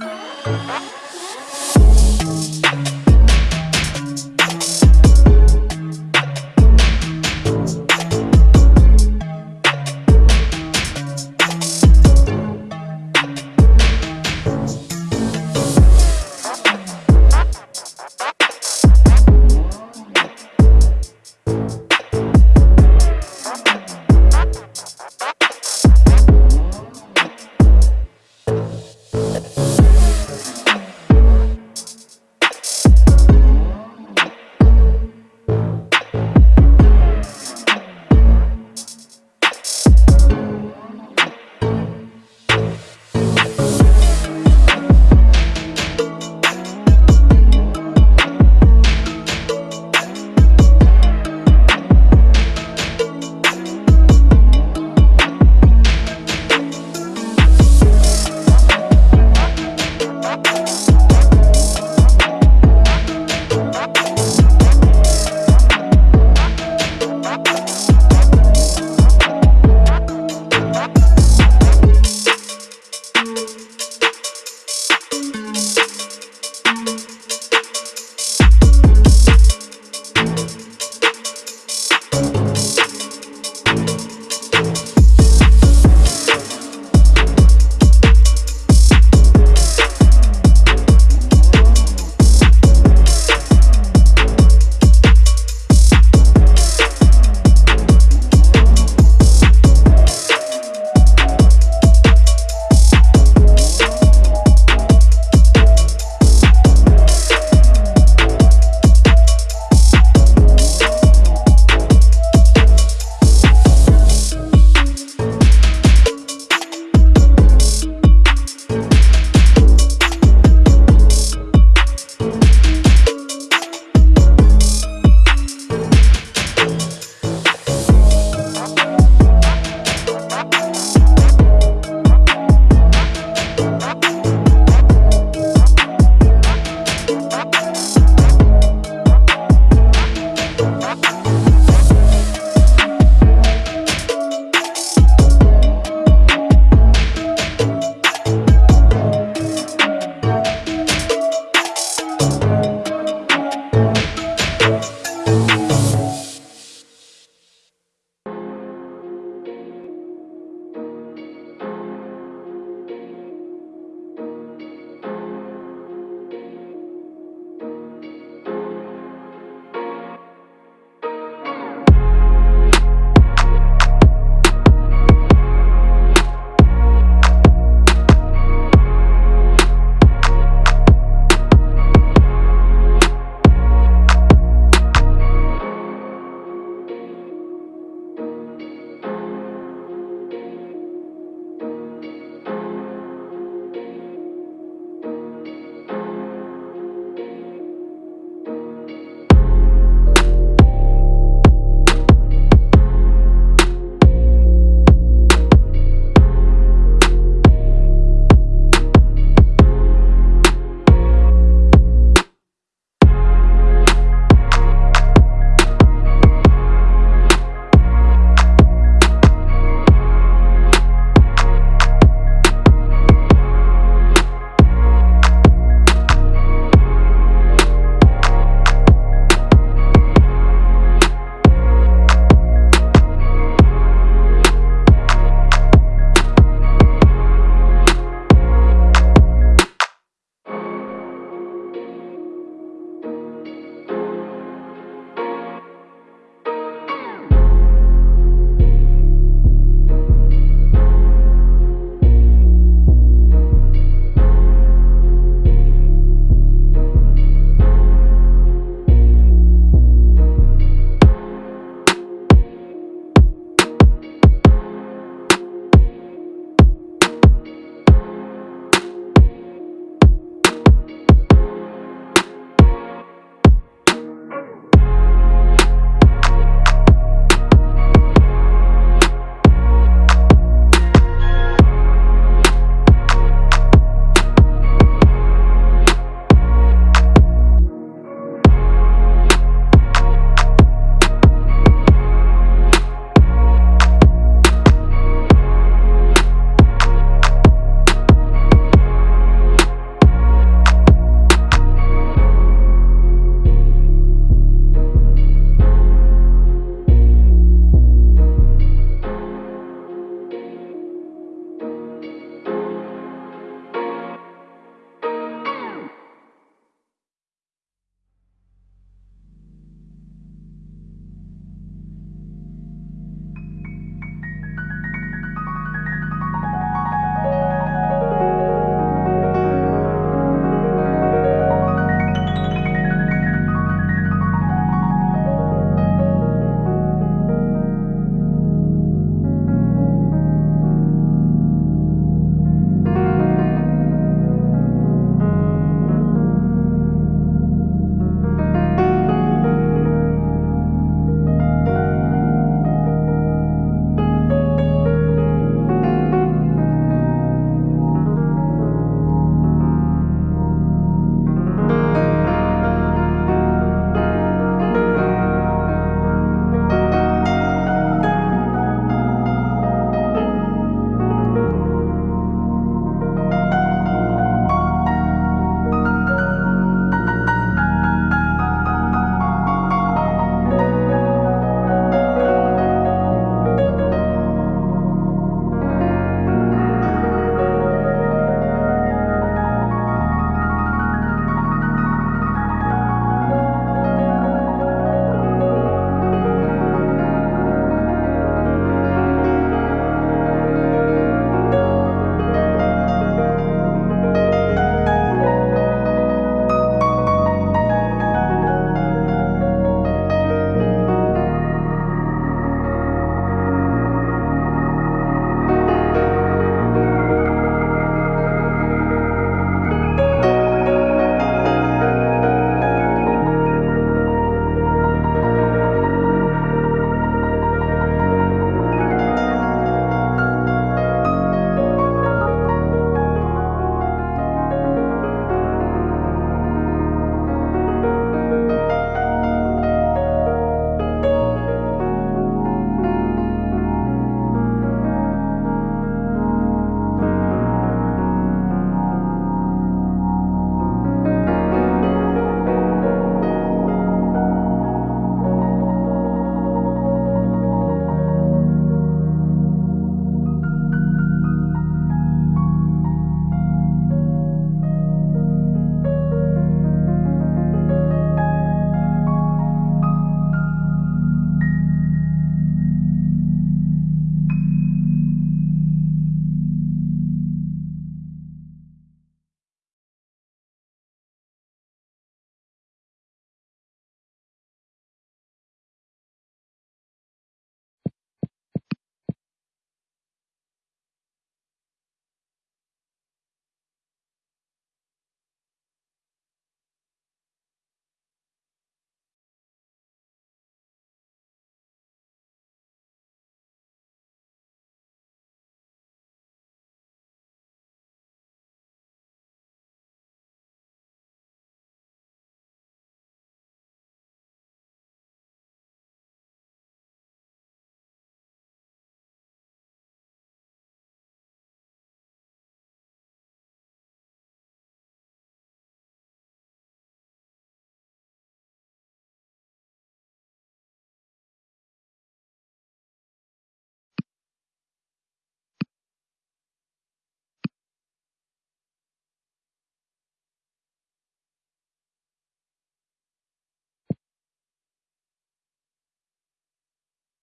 ¡Ah!